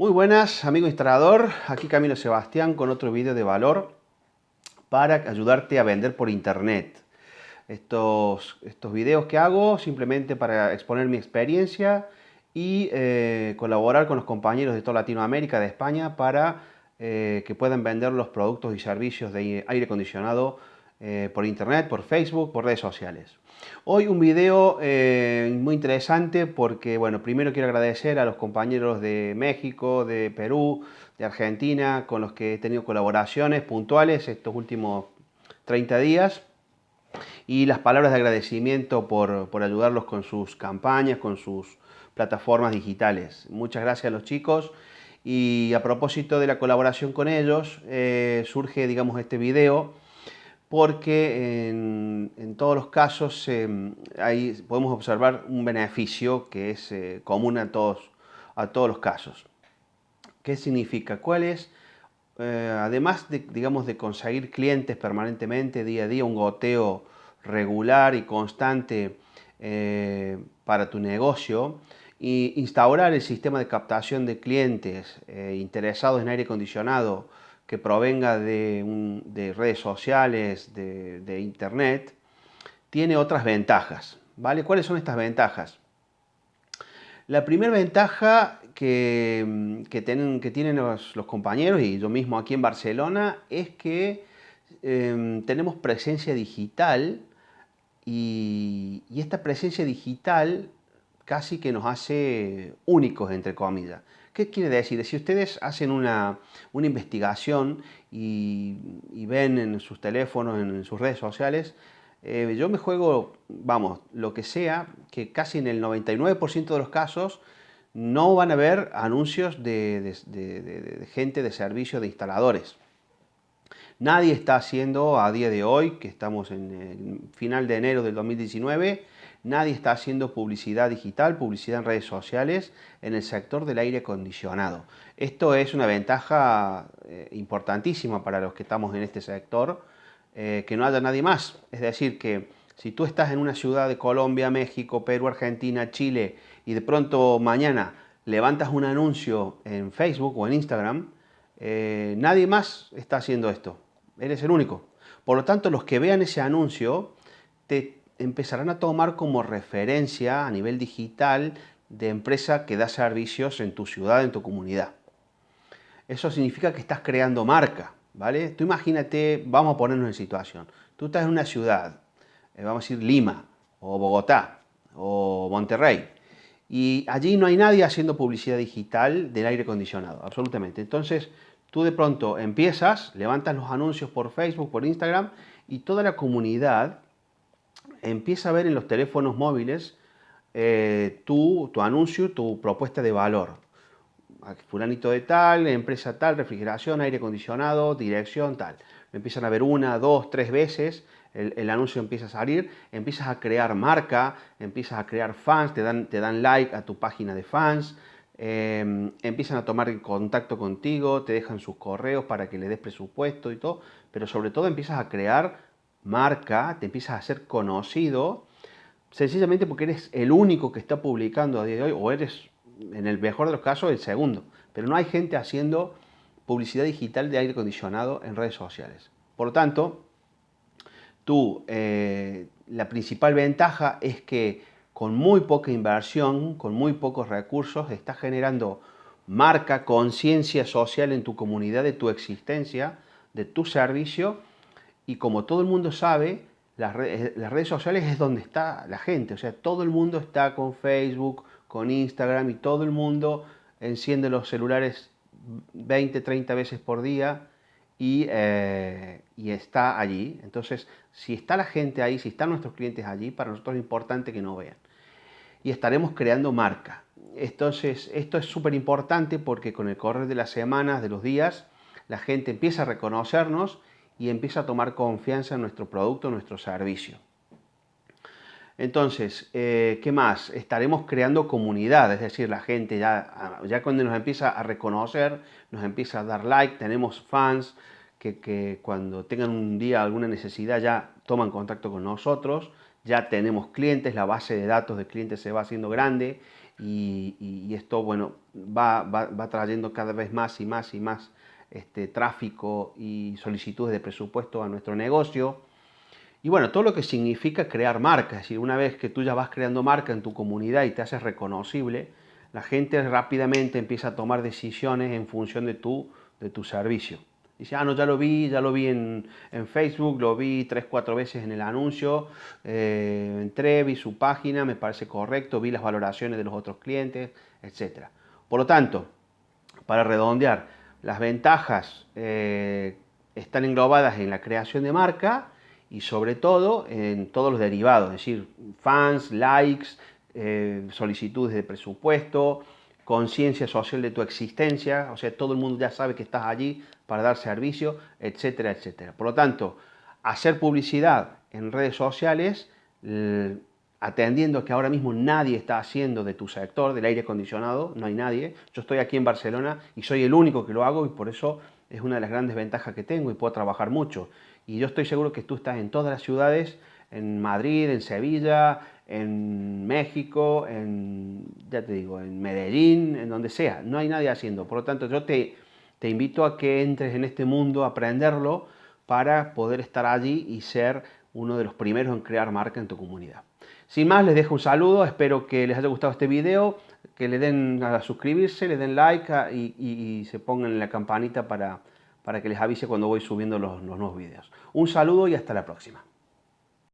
Muy buenas, amigo instalador. Aquí Camilo Sebastián con otro vídeo de valor para ayudarte a vender por internet. Estos, estos videos que hago simplemente para exponer mi experiencia y eh, colaborar con los compañeros de toda Latinoamérica, de España, para eh, que puedan vender los productos y servicios de aire acondicionado eh, por internet, por Facebook, por redes sociales. Hoy un video eh, muy interesante porque, bueno, primero quiero agradecer a los compañeros de México, de Perú, de Argentina, con los que he tenido colaboraciones puntuales estos últimos 30 días y las palabras de agradecimiento por, ayudarlos con sus campañas, con sus plataformas digitales. Muchas gracias a los chicos y a propósito de la colaboración con ellos eh, surge, digamos, este video porque en, todos los casos eh, podemos observar un beneficio que es eh, común a todos, a todos los casos. ¿Qué significa? ¿Cuál es? Eh, además de, digamos, de conseguir clientes permanentemente, día a día, un goteo regular y constante para tu negocio, y instaurar el sistema de captación de clientes interesados en aire acondicionado que provenga de, redes sociales, de, internet, tiene otras ventajas. ¿vale? ¿Cuáles son estas ventajas? La primera ventaja que, tienen, que tienen los, compañeros y yo mismo aquí en Barcelona es que em, tenemos presencia digital y, y, esta presencia digital casi que nos hace únicos, entre comillas. ¿Qué quiere decir? Si ustedes hacen una, investigación y, ven en sus teléfonos, en, sus redes sociales, eh, yo me juego, vamos, lo que sea, que casi en el 99% de los casos no van a ver anuncios de, gente de servicio de instaladores. Nadie está haciendo a día de hoy, que estamos en el final de enero del 2019, Nadie está haciendo publicidad digital, publicidad en redes sociales en el sector del aire acondicionado. Esto es una ventaja eh, importantísima para los que estamos en este sector, eh, que no haya nadie más. Es decir, que si tú estás en una ciudad de Colombia, México, Perú, Argentina, Chile y de pronto mañana levantas un anuncio en Facebook o en Instagram, eh, nadie más está haciendo esto. Eres el único. Por lo tanto, los que vean ese anuncio te empezarán a tomar como referencia a nivel digital de empresa que da servicios en tu ciudad, en tu comunidad. Eso significa que estás creando marca, ¿vale? Tú imagínate, vamos a ponernos en situación. Tú estás en una ciudad, eh, vamos a decir Lima, o Bogotá, o Monterrey, y allí no hay nadie haciendo publicidad digital del aire acondicionado, absolutamente. Entonces, tú de pronto empiezas, levantas los anuncios por Facebook, por Instagram, y toda la comunidad empieza a ver en los teléfonos móviles eh, tu, anuncio, tu propuesta de valor. Fulanito de tal, empresa tal, refrigeración, aire acondicionado, dirección tal. empiezan a ver una, dos, tres veces, el, anuncio empieza a salir, empiezas a crear marca, empiezas a crear fans, te dan, te dan like a tu página de fans, em, empiezan a tomar contacto contigo, te dejan sus correos para que le des presupuesto y todo, pero sobre todo empiezas a crear marca, te empiezas a ser conocido, sencillamente porque eres el único que está publicando a día de hoy, o eres, en el mejor de los casos, el segundo. Pero no hay gente haciendo publicidad digital de aire acondicionado en redes sociales. Por lo tanto, tú, eh, la principal ventaja es que con muy poca inversión, con muy pocos recursos, estás generando marca, conciencia social en tu comunidad de tu existencia, de tu servicio, y como todo el mundo sabe, las redes, sociales es donde está la gente. O sea, todo el mundo está con Facebook, con Instagram y todo el mundo enciende los celulares 20, 30 veces por día y, eh, y, está allí. Entonces, si está la gente ahí, si están nuestros clientes allí, para nosotros es importante que nos vean. Y estaremos creando marca. Entonces, esto es súper importante porque con el correr de las semanas, de los días, la gente empieza a reconocernos y empieza a tomar confianza en nuestro producto, en nuestro servicio. Entonces, eh, ¿qué más? Estaremos creando comunidad, es decir, la gente ya, ya cuando nos empieza a reconocer, nos empieza a dar like, tenemos fans que, cuando tengan un día alguna necesidad ya toman contacto con nosotros, ya tenemos clientes, la base de datos de clientes se va haciendo grande y, esto, bueno, va, va, trayendo cada vez más y más y más este, tráfico y solicitudes de presupuesto a nuestro negocio. Y bueno, todo lo que significa crear marca, es decir, una vez que tú ya vas creando marca en tu comunidad y te haces reconocible, la gente rápidamente empieza a tomar decisiones en función de tu, de tu servicio. Dice, ah, no, ya lo vi, ya lo vi en, Facebook, lo vi tres, cuatro veces en el anuncio, eh, entré, vi su página, me parece correcto, vi las valoraciones de los otros clientes, etc. Por lo tanto, para redondear, las ventajas eh, están englobadas en la creación de marca y sobre todo en todos los derivados, es decir, fans, likes, eh, solicitudes de presupuesto, conciencia social de tu existencia, o sea, todo el mundo ya sabe que estás allí para dar servicio, etcétera, etcétera. Por lo tanto, hacer publicidad en redes sociales, atendiendo que ahora mismo nadie está haciendo de tu sector, del aire acondicionado, no hay nadie. Yo estoy aquí en Barcelona y soy el único que lo hago y por eso es una de las grandes ventajas que tengo y puedo trabajar mucho. Y yo estoy seguro que tú estás en todas las ciudades, en Madrid, en Sevilla, en México, en, ya te digo, en Medellín, en donde sea. No hay nadie haciendo. Por lo tanto, yo te, te invito a que entres en este mundo, a aprenderlo, para poder estar allí y ser uno de los primeros en crear marca en tu comunidad. Sin más, les dejo un saludo, espero que les haya gustado este video, que le den a suscribirse, le den like y, se pongan en la campanita para, para que les avise cuando voy subiendo los, los nuevos videos. Un saludo y hasta la próxima.